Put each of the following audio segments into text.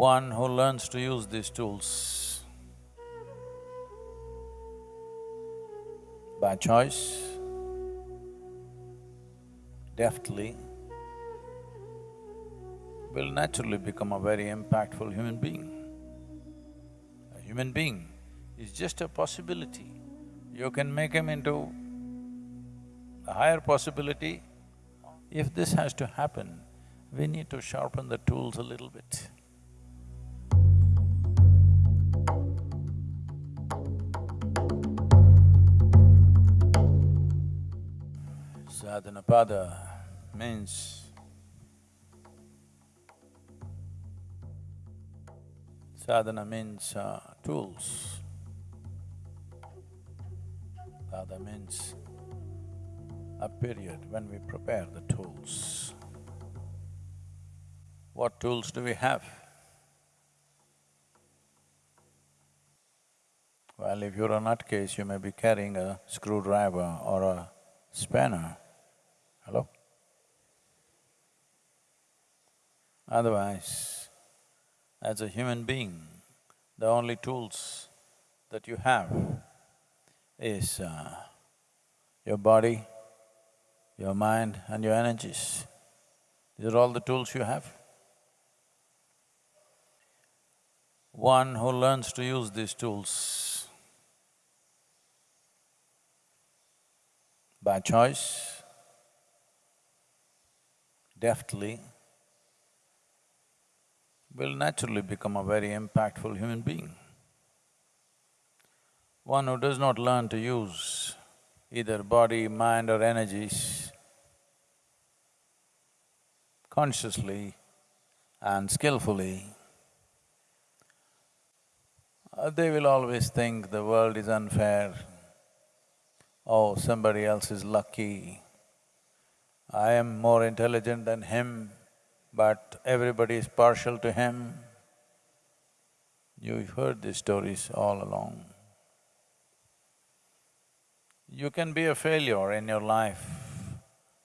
One who learns to use these tools by choice, deftly, will naturally become a very impactful human being. A human being is just a possibility. You can make him into a higher possibility. If this has to happen, we need to sharpen the tools a little bit. Sadhanapada means sadhana means uh, tools. Pada means a period when we prepare the tools. What tools do we have? Well, if you're a nutcase, you may be carrying a screwdriver or a spanner. Hello? Otherwise, as a human being, the only tools that you have is uh, your body, your mind and your energies. These are all the tools you have. One who learns to use these tools by choice, deftly, will naturally become a very impactful human being. One who does not learn to use either body, mind or energies consciously and skillfully, uh, they will always think the world is unfair. Oh, somebody else is lucky. I am more intelligent than him, but everybody is partial to him. You've heard these stories all along. You can be a failure in your life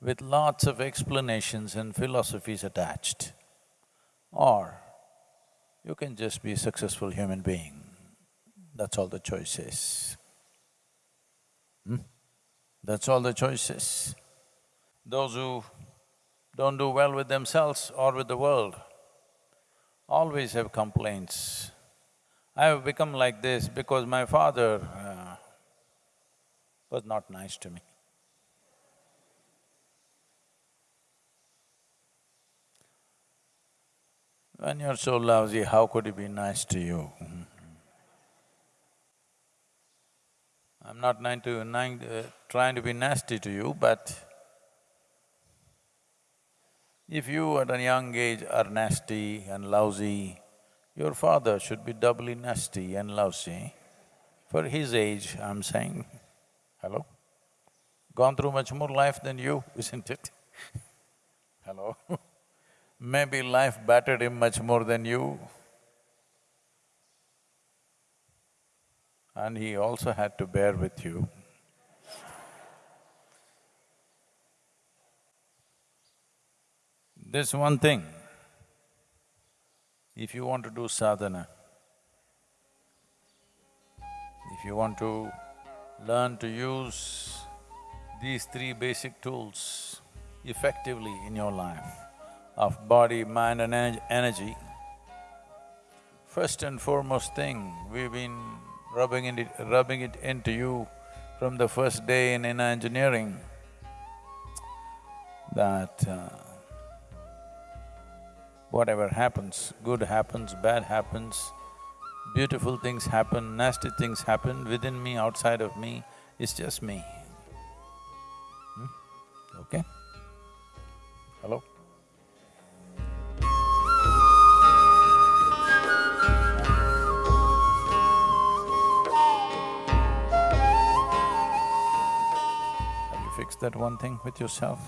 with lots of explanations and philosophies attached, or you can just be a successful human being. That's all the choice is. Hmm? That's all the choice is. Those who don't do well with themselves or with the world always have complaints. I have become like this because my father uh, was not nice to me. When you're so lousy, how could he be nice to you? I'm not to, uh, trying to be nasty to you, but if you at a young age are nasty and lousy, your father should be doubly nasty and lousy. For his age, I'm saying, hello? Gone through much more life than you, isn't it? hello? Maybe life battered him much more than you. And he also had to bear with you. This one thing, if you want to do sadhana, if you want to learn to use these three basic tools effectively in your life, of body, mind and energy, first and foremost thing, we've been rubbing it, rubbing it into you from the first day in inner engineering, that uh, whatever happens, good happens, bad happens, beautiful things happen, nasty things happen, within me, outside of me, it's just me. Hmm? Okay? Hello? Have you fixed that one thing with yourself?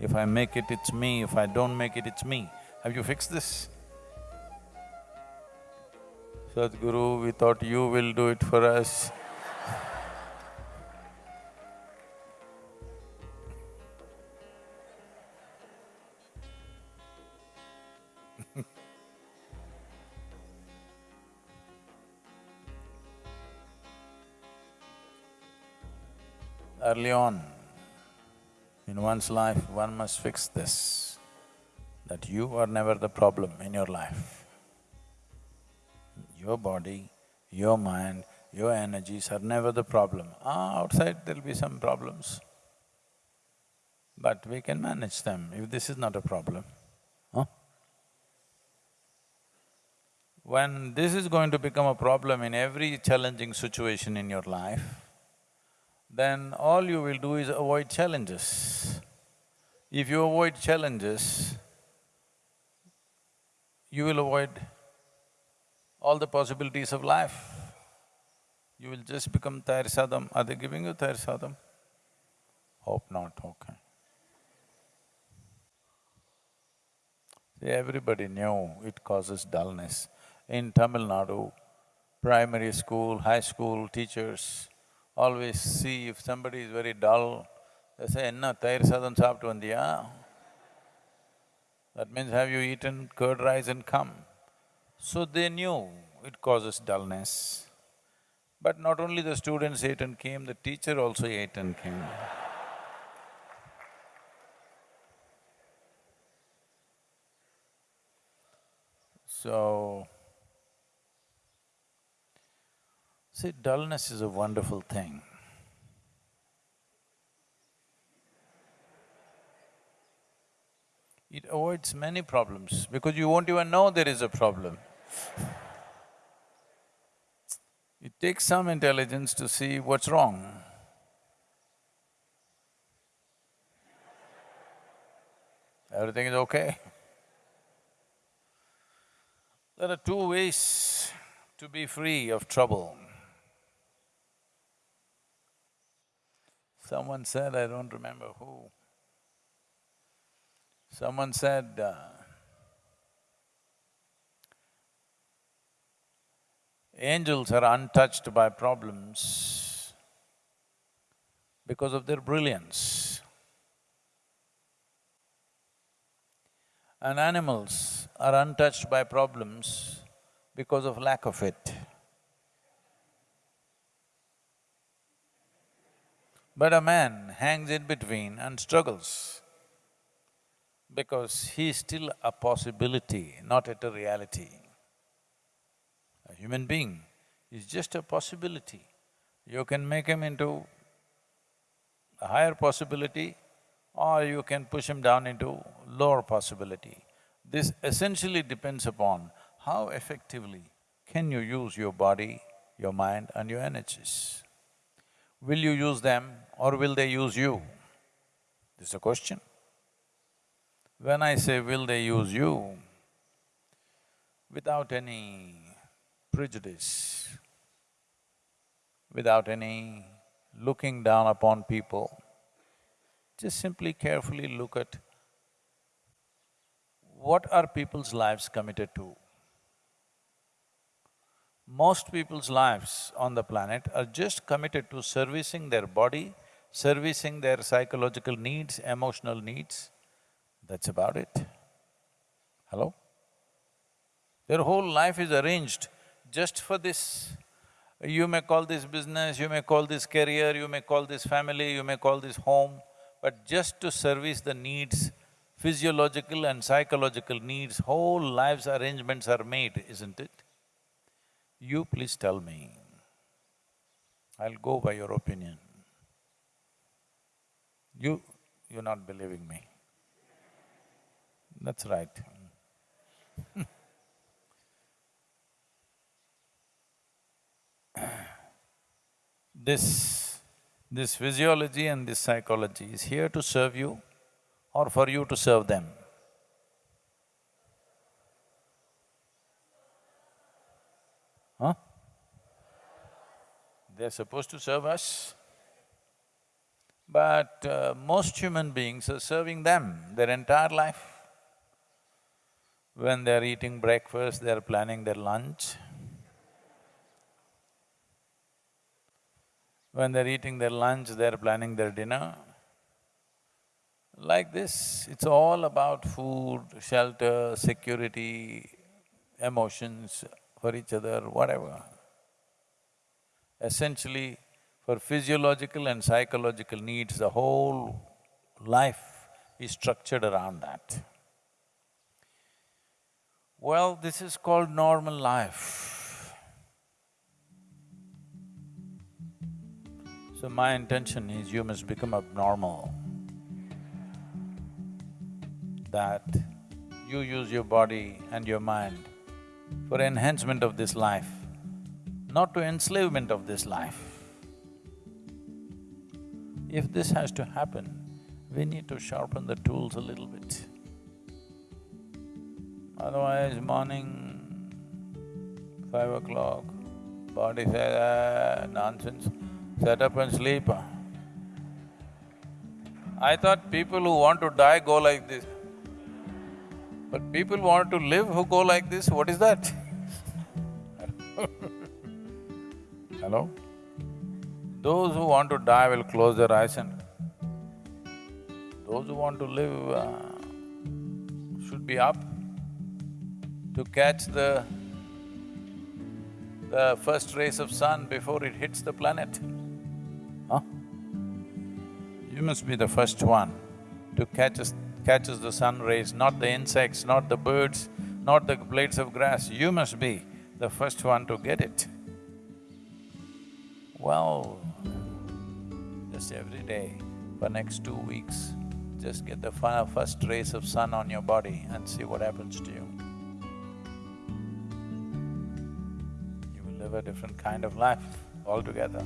If I make it, it's me, if I don't make it, it's me. Have you fixed this? Sadhguru, we thought you will do it for us. early on, in one's life, one must fix this, that you are never the problem in your life. Your body, your mind, your energies are never the problem. Ah, outside there'll be some problems, but we can manage them if this is not a problem, huh? When this is going to become a problem in every challenging situation in your life, then all you will do is avoid challenges. If you avoid challenges, you will avoid all the possibilities of life. You will just become Tayar Sadam. Are they giving you Tayar Sadam? Hope not, okay. See, everybody knew it causes dullness. In Tamil Nadu, primary school, high school teachers always see if somebody is very dull, they say, enna thair sadhan saaptu vandiya? That means, have you eaten curd rice and come? So they knew it causes dullness. But not only the students ate and came, the teacher also ate and came. So, see, dullness is a wonderful thing. It avoids many problems because you won't even know there is a problem. It takes some intelligence to see what's wrong. Everything is okay. There are two ways to be free of trouble. Someone said, I don't remember who, someone said, uh, angels are untouched by problems because of their brilliance. And animals are untouched by problems because of lack of it. But a man hangs in between and struggles because he is still a possibility, not yet a reality. A human being is just a possibility. You can make him into a higher possibility or you can push him down into lower possibility. This essentially depends upon how effectively can you use your body, your mind and your energies. Will you use them or will they use you? This is a question. When I say will they use you, without any prejudice, without any looking down upon people, just simply carefully look at what are people's lives committed to. Most people's lives on the planet are just committed to servicing their body, servicing their psychological needs, emotional needs, that's about it. Hello? Their whole life is arranged just for this. You may call this business, you may call this career, you may call this family, you may call this home, but just to service the needs, physiological and psychological needs, whole life's arrangements are made, isn't it? You please tell me, I'll go by your opinion. You… you're not believing me. That's right. this… this physiology and this psychology is here to serve you or for you to serve them? Huh? They're supposed to serve us. But uh, most human beings are serving them their entire life. When they're eating breakfast, they're planning their lunch. When they're eating their lunch, they're planning their dinner. Like this, it's all about food, shelter, security, emotions for each other, whatever. Essentially, For physiological and psychological needs, the whole life is structured around that. Well, this is called normal life. So my intention is you must become abnormal. That you use your body and your mind for enhancement of this life, not to enslavement of this life. If this has to happen, we need to sharpen the tools a little bit. Otherwise, morning, five o'clock, body says, ah, nonsense, set up and sleep. I thought people who want to die go like this. But people want to live who go like this, what is that? Hello? Those who want to die will close their eyes and those who want to live uh, should be up to catch the the first rays of sun before it hits the planet. Huh? You must be the first one to catch us, catches the sun rays, not the insects, not the birds, not the blades of grass. You must be the first one to get it. Well, just every day for next two weeks, just get the first rays of sun on your body and see what happens to you. You will live a different kind of life altogether.